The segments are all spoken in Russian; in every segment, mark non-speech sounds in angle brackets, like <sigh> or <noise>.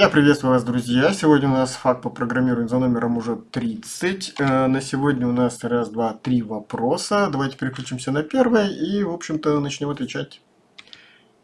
Я приветствую вас, друзья. Сегодня у нас FAQ по программированию за номером уже 30. Э, на сегодня у нас раз, два, три вопроса. Давайте переключимся на первый и, в общем-то, начнем отвечать.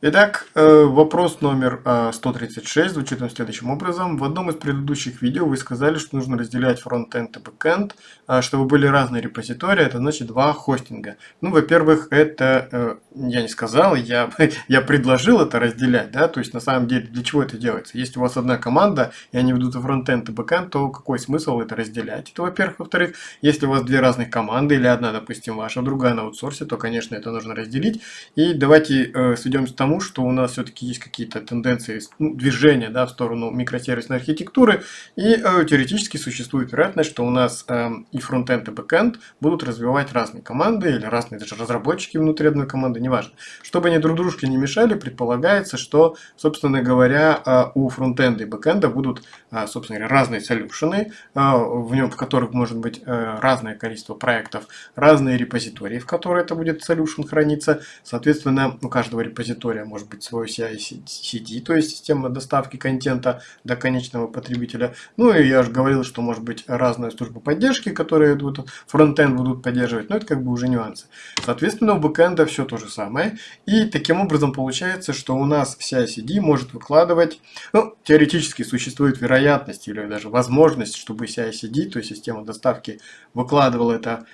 Итак, э, вопрос номер 136 э, звучит следующим образом. В одном из предыдущих видео вы сказали, что нужно разделять фронтенд и бэкенд, а, чтобы были разные репозитории, это значит два хостинга. Ну, во-первых, это э, я не сказал, я, <laughs> я предложил это разделять, да, то есть на самом деле для чего это делается? Если у вас одна команда, и они ведут и фронтенд, и бэкенд, то какой смысл это разделять? Это, во-первых. Во-вторых, если у вас две разных команды, или одна, допустим, ваша, другая на аутсорсе, то, конечно, это нужно разделить. И давайте э, сведем к тому, тому, что у нас все-таки есть какие-то тенденции, ну, движения да, в сторону микросервисной архитектуры, и э, теоретически существует вероятность, что у нас э, и фронтенд, и бэкенд будут развивать разные команды, или разные даже разработчики внутри одной команды, неважно. Чтобы они друг дружке не мешали, предполагается, что, собственно говоря, э, у фронтенда и бэкенда будут, э, собственно говоря, разные солюшены, э, в, нем, в которых может быть э, разное количество проектов, разные репозитории, в которые это будет solution храниться. Соответственно, у каждого репозитория может быть свой CI-CD, то есть система доставки контента до конечного потребителя. Ну и я же говорил, что может быть разная служба поддержки, которые вот фронтенд будут поддерживать, но это как бы уже нюансы. Соответственно, у бэкэнда все то же самое. И таким образом получается, что у нас CI-CD может выкладывать, ну, теоретически существует вероятность или даже возможность, чтобы CI-CD, то есть система доставки, выкладывала это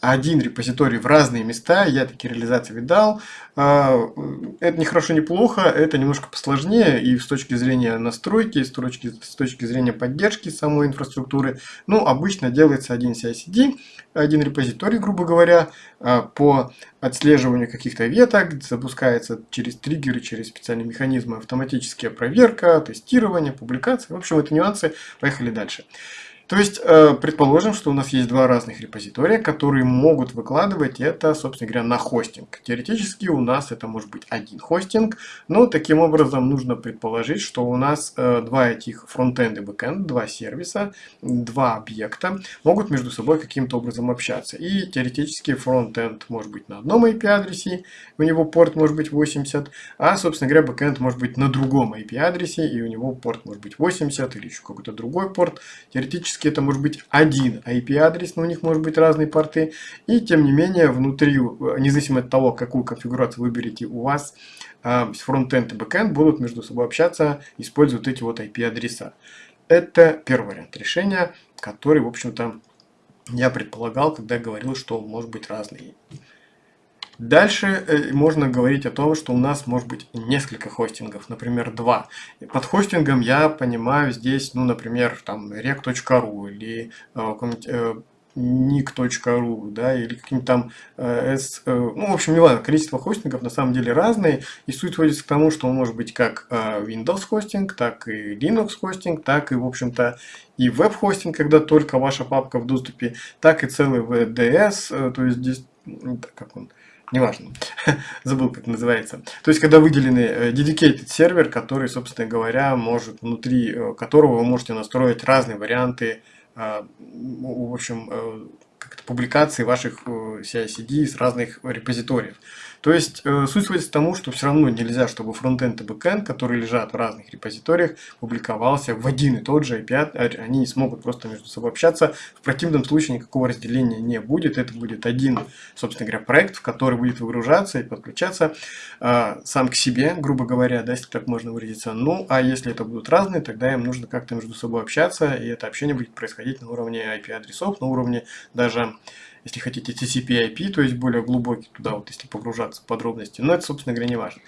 один репозиторий в разные места, я такие реализации видал. А, это не хорошо, не плохо, это немножко посложнее и с точки зрения настройки, и с точки, с точки зрения поддержки самой инфраструктуры. Ну, обычно делается один CI-CD, один репозиторий, грубо говоря, а, по отслеживанию каких-то веток, запускается через триггеры, через специальные механизмы автоматическая проверка, тестирование, публикация. В общем, это нюансы. Поехали дальше. То есть, э, предположим, что у нас есть два разных репозитория, которые могут выкладывать это, собственно говоря, на хостинг. Теоретически у нас это может быть один хостинг, но таким образом нужно предположить, что у нас э, два этих фронтенд и бэкенд, два сервиса, два объекта могут между собой каким-то образом общаться. И теоретически фронтенд может быть на одном IP-адресе, у него порт может быть 80, а, собственно говоря, бэкенд может быть на другом IP-адресе, и у него порт может быть 80 или еще какой-то другой порт. Теоретически Теоретически это может быть один IP-адрес, но у них может быть разные порты. И тем не менее, внутри, независимо от того, какую конфигурацию выберете, у вас а, фронтенд и бэкенд будут между собой общаться, используя вот эти вот IP-адреса. Это первый вариант решения, который, в общем-то, я предполагал, когда говорил, что может быть разные Дальше э, можно говорить о том, что у нас может быть несколько хостингов, например, два. Под хостингом я понимаю здесь, ну, например, там rec.ru или э, э, nick.ru, да, или каким-то там, э, S, э, ну, в общем, не важно, количество хостингов на самом деле разные, и суть сводится к тому, что он может быть как э, Windows хостинг, так и Linux хостинг, так и, в общем-то, и веб-хостинг, когда только ваша папка в доступе, так и целый VDS, э, то есть здесь, как он, неважно, <laughs> забыл как называется. То есть, когда выделенный э, dedicated сервер, который, собственно говоря, может, внутри э, которого вы можете настроить разные варианты, э, в общем, публикации ваших CI-CD с разных репозиториев. То есть э, суть сводится к тому, что все равно нельзя, чтобы фронтенд и бэкенд, которые лежат в разных репозиториях, публиковался в один и тот же IP, они не смогут просто между собой общаться. В противном случае никакого разделения не будет. Это будет один, собственно говоря, проект, в который будет выгружаться и подключаться э, сам к себе, грубо говоря, да, если так можно выразиться. Ну, а если это будут разные, тогда им нужно как-то между собой общаться, и это общение будет происходить на уровне IP-адресов, на уровне даже если хотите, TCP-IP, то есть более глубокий туда, вот если погружаться в подробности. Но это, собственно говоря, не важно.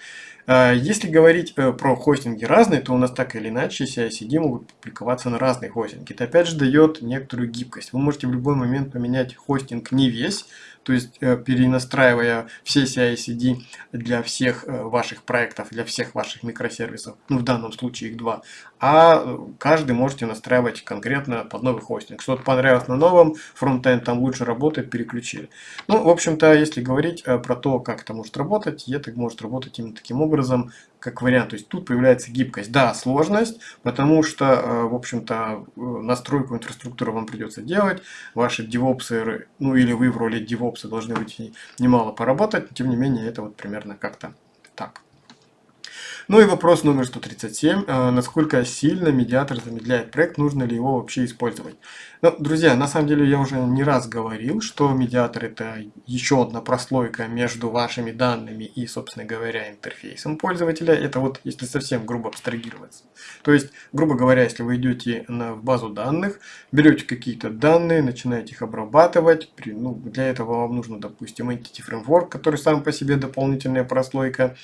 А, если говорить э, про хостинги разные, то у нас так или иначе CI-CD могут публиковаться на разные хостинги. Это опять же дает некоторую гибкость. Вы можете в любой момент поменять хостинг не весь, то есть э, перенастраивая все CI-CD для всех э, ваших проектов, для всех ваших микросервисов, ну в данном случае их два, а э, каждый можете настраивать конкретно под новый хостинг. Что-то понравилось на новом, фронтенд там лучше работает, переключили. Ну, в общем-то, если говорить про то, как это может работать, это может работать именно таким образом, как вариант. То есть тут появляется гибкость. Да, сложность, потому что, в общем-то, настройку инфраструктуры вам придется делать. Ваши девопсы, ну или вы в роли DevOps должны быть немало поработать, тем не менее это вот примерно как-то так. Ну и вопрос номер 137. Э, насколько сильно медиатор замедляет проект, нужно ли его вообще использовать? Ну, друзья, на самом деле я уже не раз говорил, что медиатор это еще одна прослойка между вашими данными и, собственно говоря, интерфейсом пользователя. Это вот если совсем грубо абстрагироваться. То есть, грубо говоря, если вы идете на, базу данных, берете какие-то данные, начинаете их обрабатывать, при, ну, для этого вам нужно, допустим, Entity Framework, который сам по себе дополнительная прослойка,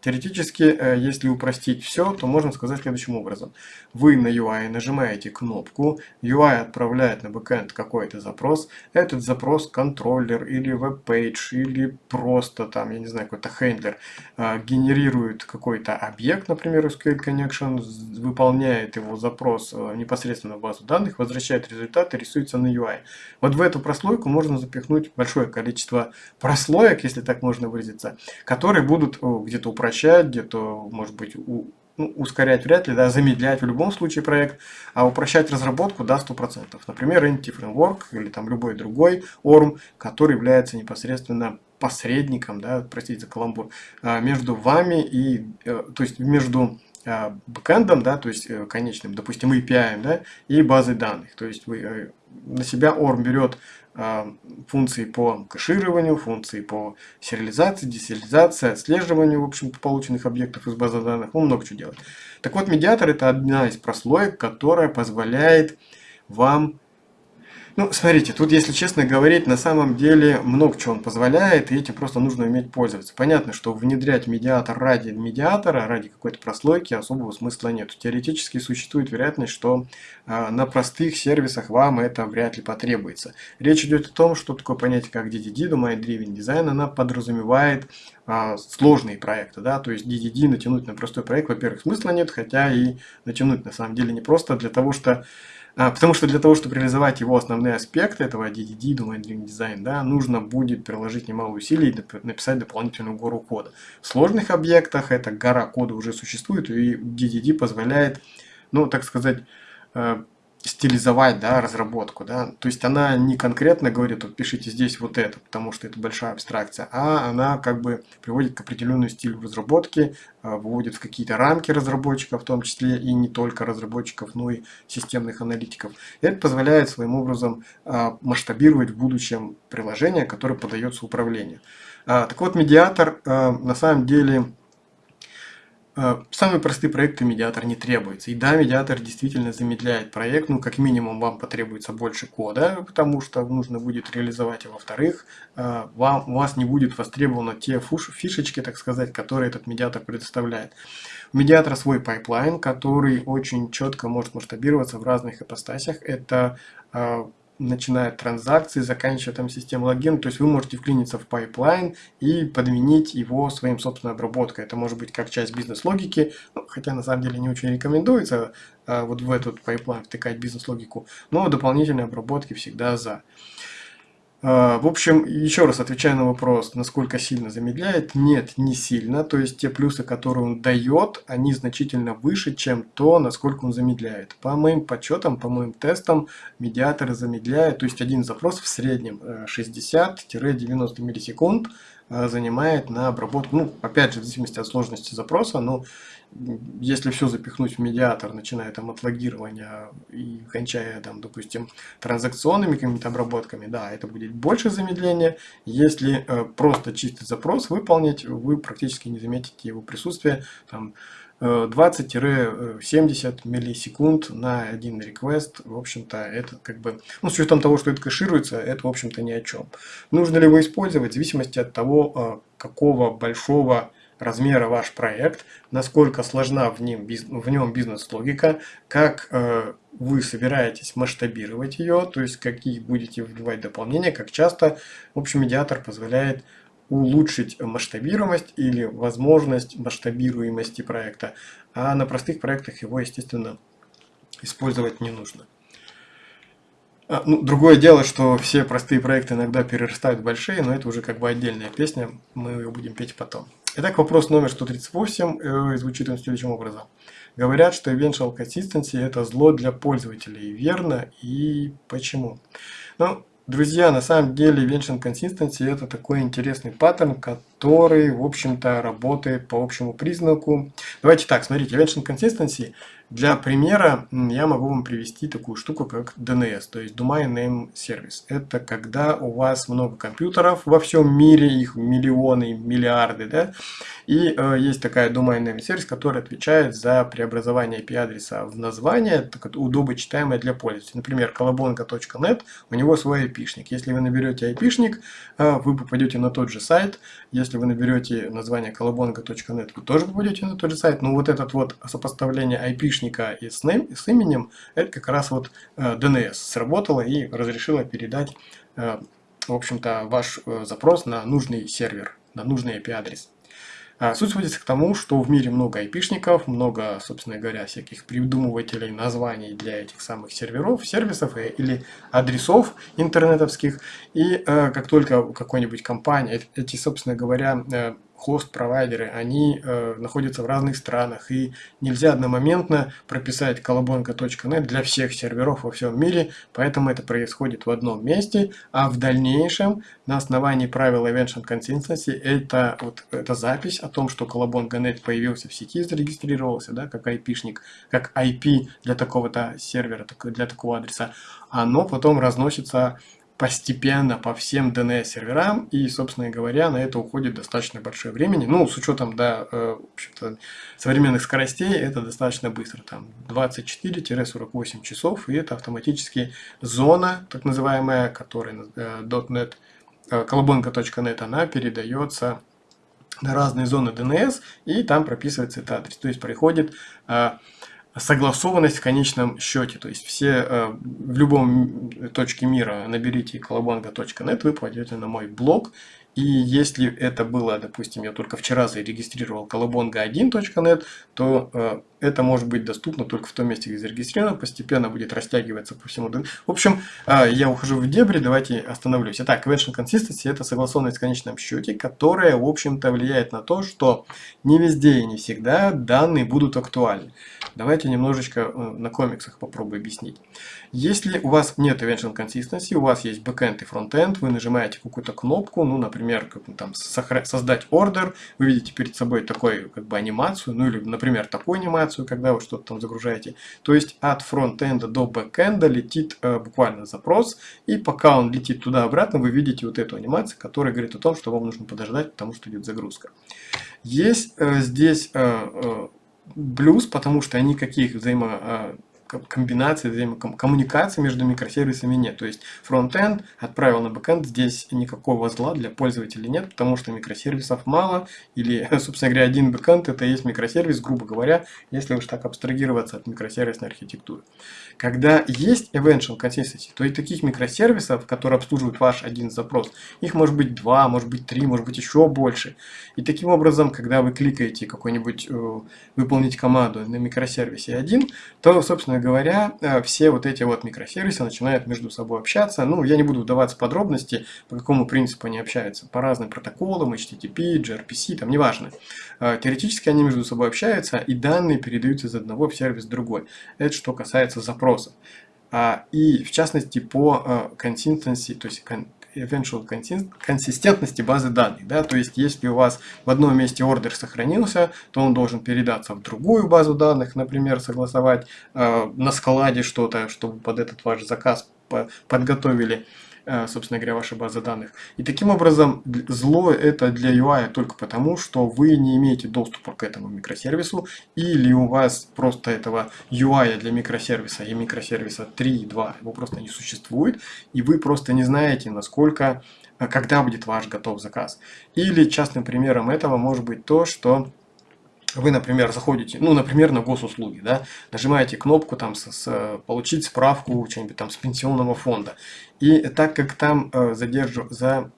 теоретически, э, если упростить все, то можно сказать следующим образом. Вы на UI нажимаете кнопку, UI отправляет на бэкэнд какой-то запрос, этот запрос контроллер или веб-пейдж или просто там, я не знаю, какой-то handler а, генерирует какой-то объект, например, SQL Connection, выполняет его запрос э, непосредственно в базу данных, возвращает результат и рисуется на UI. Вот в эту прослойку можно запихнуть большое количество прослоек, если так можно выразиться, которые будут где-то упрощать, где-то, может быть, у, ну, ускорять вряд ли, да, замедлять в любом случае проект, а упрощать разработку да, 100%. Например, Entity Framework или там любой другой ORM, который является непосредственно посредником, да, простите за каламбур, а, между вами и, э, то есть между а, бэкэндом, да, то есть э, конечным, допустим, API, да, и базой данных. То есть вы э, на себя ORM берет функции по кэшированию, функции по сериализации, десериализации, отслеживанию, в общем полученных объектов из базы данных, он много чего делает. Так вот, медиатор это одна из прослоек, которая позволяет вам ну, смотрите, тут, если честно говорить, на самом деле много чего он позволяет, и этим просто нужно уметь пользоваться. Понятно, что внедрять медиатор ради медиатора, ради какой-то прослойки особого смысла нет. Теоретически существует вероятность, что э, на простых сервисах вам это вряд ли потребуется. Речь идет о том, что такое понятие как DDD, Domain Driven Design, она подразумевает э, сложные проекты, да, то есть DDD натянуть на простой проект, во-первых, смысла нет, хотя и натянуть на самом деле не просто для того, что а, потому что для того, чтобы реализовать его основные аспекты этого DDD, Domain Driven Design, да, нужно будет приложить немало усилий и написать дополнительную гору кода. В сложных объектах эта гора кода уже существует, и DDD позволяет, ну, так сказать, э, стилизовать да, разработку. Да? То есть она не конкретно говорит, вот пишите здесь вот это, потому что это большая абстракция, а она как бы приводит к определенному стилю разработки, а, выводит в какие-то рамки разработчиков, в том числе и не только разработчиков, но и системных аналитиков. Это позволяет своим образом а, масштабировать в будущем приложение, которое подается управлению. А, так вот, медиатор на самом деле самые простые проекты медиатор не требуется. И да, медиатор действительно замедляет проект, ну как минимум вам потребуется больше кода, потому что нужно будет реализовать, а во-вторых, э, вам, у вас не будет востребованы те фишечки, так сказать, которые этот медиатор предоставляет. У медиатора свой pipeline, который очень четко может масштабироваться в разных ипостасях. Это э, начиная от транзакции, заканчивая там систему logging. То есть вы можете вклиниться в pipeline и подменить его своим собственной обработкой. Это может быть как часть бизнес-логики, ну, хотя на самом деле не очень рекомендуется а, вот в этот pipeline втыкать бизнес-логику, но дополнительные обработки всегда за. А, в общем, еще раз отвечая на вопрос, насколько сильно замедляет, нет, не сильно. То есть те плюсы, которые он дает, они значительно выше, чем то, насколько он замедляет. По моим подсчетам, по моим тестам, медиаторы замедляют, то есть один запрос в среднем 60-90 э, миллисекунд э, занимает на обработку, ну, опять же, в зависимости от сложности запроса, но если все запихнуть в медиатор, начиная там от логирования и кончая там, допустим, транзакционными какими-то обработками, да, это будет больше замедления. Если э, просто чистый запрос выполнить, вы практически не заметите его присутствие. Там, 20-70 э, миллисекунд на один request, в общем-то, это как бы, ну, с учетом того, что это кэшируется, это, в общем-то, ни о чем. Нужно ли его использовать, в зависимости от того, э, какого большого размера ваш проект, насколько сложна в нем, в нем бизнес-логика, как э, вы собираетесь масштабировать ее, то есть какие будете вливать дополнения, как часто. В общем, медиатор позволяет улучшить масштабируемость или возможность масштабируемости проекта, а на простых проектах его, естественно, использовать не нужно. А, ну, другое дело, что все простые проекты иногда перерастают большие, но это уже как бы отдельная песня, мы ее будем петь потом. Итак, вопрос номер 138 э, звучит он следующим образом. Говорят, что eventual consistency это зло для пользователей. Верно? И почему? Ну, друзья, на самом деле eventual consistency это такой интересный паттерн, который который, в общем-то, работает по общему признаку. Давайте так, смотрите, Evention Consistency для примера я могу вам привести такую штуку, как DNS, то есть Domain Name Service. Это когда у вас много компьютеров во всем мире, их миллионы, миллиарды, да, и э, есть такая Domain Name Service, которая отвечает за преобразование IP-адреса в название, так, удобочитаемое для пользователя. Например, колобонга.net, у него свой IP-шник. Если вы наберете IP-шник, э, вы попадете на тот же сайт. Если вы наберете название колобонга.net, вы тоже попадете на тот же сайт. Но вот этот вот сопоставление источника и с, ним, с именем, это как раз вот э, DNS сработало и разрешило передать, э, в общем-то, ваш э, запрос на нужный сервер, на нужный IP-адрес. А суть сводится к тому, что в мире много айпишников, много, собственно говоря, всяких придумывателей названий для этих самых серверов, сервисов или адресов интернетовских. И э, как только какой-нибудь компания, эти, собственно говоря, э, хост-провайдеры, они э, находятся в разных странах, и нельзя одномоментно прописать колобонка.нет для всех серверов во всем мире, поэтому это происходит в одном месте, а в дальнейшем на основании правил Evention Consistency это, вот, эта запись о том, что колобонка.нет появился в сети, зарегистрировался, да, как IP-шник, как IP для такого-то сервера, для такого адреса, оно потом разносится постепенно по всем DNS-серверам, и, собственно говоря, на это уходит достаточно большое времени. Ну, с учетом, да, э, современных скоростей, это достаточно быстро, там 24-48 часов, и это автоматически зона, так называемая, которая э, .NET, э, колобонка.net, она передается на разные зоны DNS, и там прописывается этот адрес. То есть приходит согласованность в конечном счете. То есть все э, в любом точке мира наберите колобанга.нет, вы пойдете на мой блог, и если это было, допустим, я только вчера зарегистрировал колобонга1.net, то э, это может быть доступно только в том месте, где зарегистрировано, постепенно будет растягиваться по всему. В общем, э, я ухожу в дебри, давайте остановлюсь. Итак, Convention Consistency – это согласованность в конечном счете, которая, в общем-то, влияет на то, что не везде и не всегда данные будут актуальны. Давайте немножечко э, на комиксах попробую объяснить. Если у вас нет Eventual Consistency, у вас есть backend и frontend, вы нажимаете какую-то кнопку, ну, например, как, там, создать ордер, вы видите перед собой такой, как бы, анимацию, ну, или, например, такую анимацию, когда вы что-то там загружаете. То есть от фронтенда до бэкенда летит э, буквально запрос, и пока он летит туда-обратно, вы видите вот эту анимацию, которая говорит о том, что вам нужно подождать, потому что идет загрузка. Есть э, здесь э, э, плюс, потому что никаких взаимо э, комбинации, взаимокоммуникации между микросервисами нет. То есть фронтенд отправил на бэкенд, здесь никакого зла для пользователей нет, потому что микросервисов мало, или, <laughs> собственно говоря, один бэкенд это и есть микросервис, грубо говоря, если уж так абстрагироваться от микросервисной архитектуры. Когда есть Eventual Consistency, то и таких микросервисов, которые обслуживают ваш один запрос, их может быть два, может быть три, может быть еще больше. И таким образом, когда вы кликаете какой-нибудь э, выполнить команду на микросервисе один, то, собственно говоря, э, все вот эти вот микросервисы начинают между собой общаться. Ну, я не буду вдаваться в подробности, по какому принципу они общаются. По разным протоколам, HTTP, gRPC, там неважно. Э, теоретически они между собой общаются, и данные передаются из одного в сервис в другой. Это что касается запросов. А, и в частности по consistency, э, то есть eventual консистентности базы данных. Да? То есть, если у вас в одном месте ордер сохранился, то он должен передаться в другую базу данных, например, согласовать э, на складе что-то, чтобы под этот ваш заказ подготовили собственно говоря, ваша база данных. И таким образом зло это для UI только потому, что вы не имеете доступа к этому микросервису, или у вас просто этого UI для микросервиса и микросервиса 3.2 его просто не существует, и вы просто не знаете, насколько, э, когда будет ваш готов заказ. Или частным примером этого может быть то, что вы, например, заходите, ну, например, на госуслуги, да, нажимаете кнопку там с, с, получить справку что-нибудь там с пенсионного фонда. И так как там э, задержу, за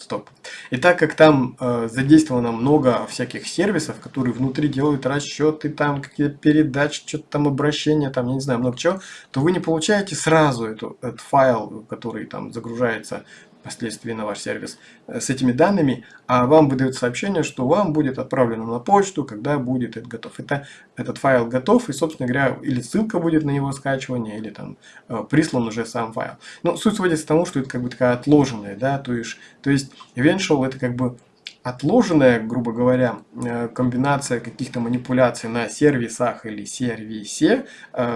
Стоп. И так как там э, задействовано много всяких сервисов, которые внутри делают расчеты, там какие-то передачи, что-то там обращения, там, я не знаю, много чего, то вы не получаете сразу эту, этот файл, который там загружается впоследствии на ваш сервис э, с этими данными, а вам выдают сообщение, что вам будет отправлено на почту, когда будет это готов. Это, этот файл готов, и, собственно говоря, или ссылка будет на его скачивание, или там э, прислан уже сам файл. Но суть сводится к тому, что это как бы такая отложенная, да, то есть, то есть eventual это как бы отложенная, грубо говоря, э, комбинация каких-то манипуляций на сервисах или сервисе,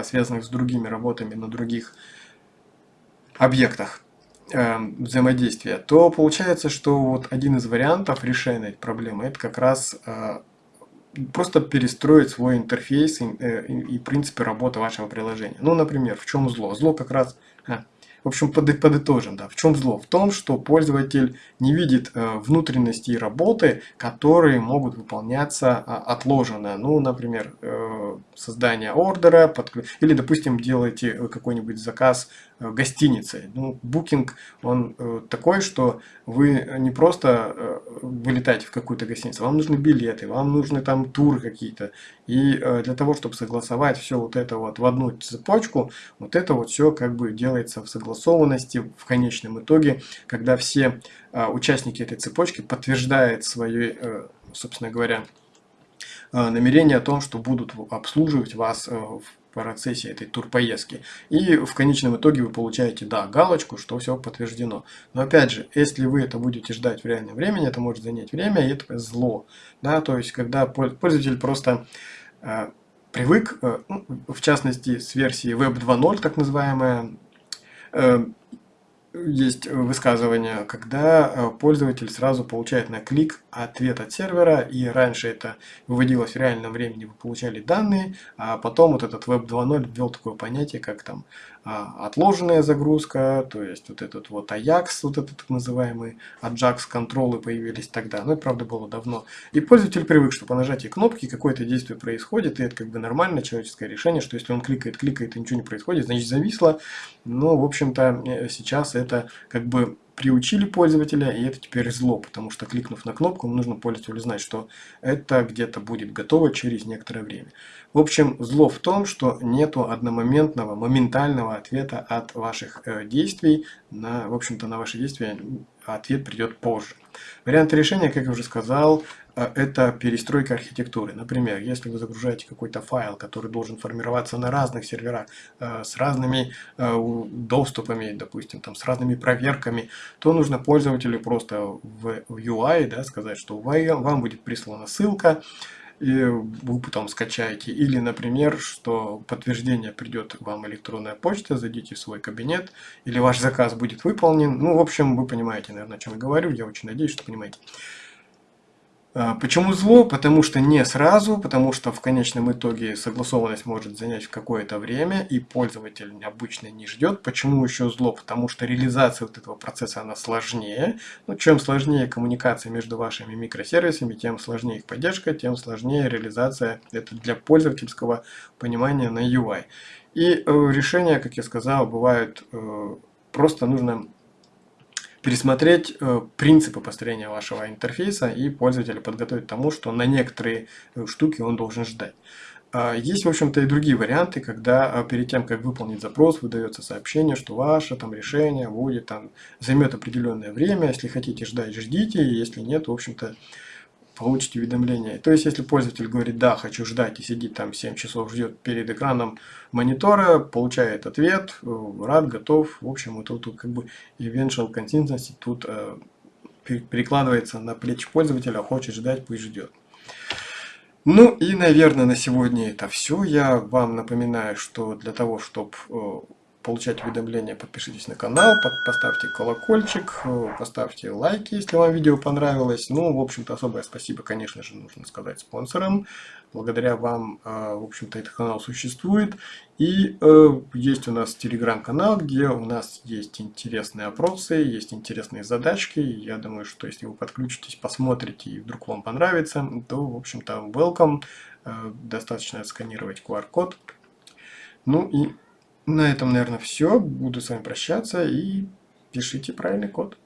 связанных с другими работами на других объектах взаимодействия, то получается, что вот один из вариантов решения этой проблемы это как раз просто перестроить свой интерфейс и, и, и принципы работы вашего приложения. Ну, например, в чем зло? Зло как раз... А, в общем, подытожим, да. В чем зло? В том, что пользователь не видит э, внутренности работы, которые могут выполняться э, отложенно. Ну, например, э, создание ордера, подклю... или, допустим, делаете какой-нибудь заказ э, гостиницы. Ну, букинг, он э, такой, что вы не просто э, вылетаете в какую-то гостиницу, вам нужны билеты, вам нужны там туры какие-то. И э, для того, чтобы согласовать все вот это вот в одну цепочку, вот это вот все как бы делается в согласованности в конечном итоге, когда все э, участники этой цепочки подтверждают свои, э, собственно говоря, намерение о том, что будут обслуживать вас в процессе этой турпоездки. И в конечном итоге вы получаете, да, галочку, что все подтверждено. Но опять же, если вы это будете ждать в реальном времени, это может занять время, и это зло. Да, то есть, когда пользователь просто э, привык, э, ну, в частности, с версии Web 2.0, так называемая, э, есть высказывание, когда э, пользователь сразу получает на клик ответ от сервера, и раньше это выводилось в реальном времени, вы получали данные, а потом вот этот Web 2.0 ввел такое понятие, как там отложенная загрузка, то есть вот этот вот Ajax, вот этот так называемый Ajax контролы появились тогда, но это правда было давно. И пользователь привык, что по нажатии кнопки какое-то действие происходит, и это как бы нормальное человеческое решение, что если он кликает, кликает и ничего не происходит, значит зависло. Но, в общем-то, э, сейчас это как бы приучили пользователя, и это теперь зло, потому что кликнув на кнопку, нужно пользователю знать, что это где-то будет готово через некоторое время. В общем, зло в том, что нету одномоментного, моментального ответа от ваших э, действий. На, в общем-то, на ваши действия ответ придет позже. Варианты решения, как я уже сказал, это перестройка архитектуры. Например, если вы загружаете какой-то файл, который должен формироваться на разных серверах, э, с разными э, доступами, допустим, там, с разными проверками, то нужно пользователю просто в UI да, сказать, что вам будет прислана ссылка, и вы потом скачаете. Или, например, что подтверждение придет вам электронная почта, зайдите в свой кабинет, или ваш заказ будет выполнен. Ну, в общем, вы понимаете, наверное, о чем я говорю. Я очень надеюсь, что понимаете. А, почему зло? Потому что не сразу, потому что в конечном итоге согласованность может занять какое-то время, и пользователь обычно не ждет. Почему еще зло? Потому что реализация вот этого процесса она сложнее. Ну, чем сложнее коммуникация между вашими микросервисами, тем сложнее их поддержка, тем сложнее реализация это для пользовательского понимания на UI. И э, решения, как я сказал, бывают э, просто нужно пересмотреть э, принципы построения вашего интерфейса и пользователя подготовить к тому, что на некоторые э, штуки он должен ждать. А, есть, в общем-то, и другие варианты, когда а, перед тем, как выполнить запрос, выдается сообщение, что ваше там решение будет там займет определенное время. Если хотите ждать, ждите. Если нет, в общем-то, получите уведомление. То есть, если пользователь говорит, да, хочу ждать и сидит там 7 часов, ждет перед экраном монитора, получает ответ, э, рад, готов. В общем, вот тут как бы eventual consistency тут э, перекладывается на плечи пользователя, хочет ждать, пусть ждет. Ну и, наверное, на сегодня это все. Я вам напоминаю, что для того, чтобы э, получать уведомления, подпишитесь на канал, поставьте колокольчик, э, поставьте лайки, если вам видео понравилось. Ну, в общем-то, особое спасибо, конечно же, нужно сказать спонсорам. Благодаря вам, э, в общем-то, этот канал существует. И э, есть у нас телеграм-канал, где у нас есть интересные опросы, есть интересные задачки. Я думаю, что если вы подключитесь, посмотрите и вдруг вам понравится, то, в общем-то, welcome. Достаточно сканировать QR-код. Ну и на этом, наверное, все. Буду с вами прощаться и пишите правильный код.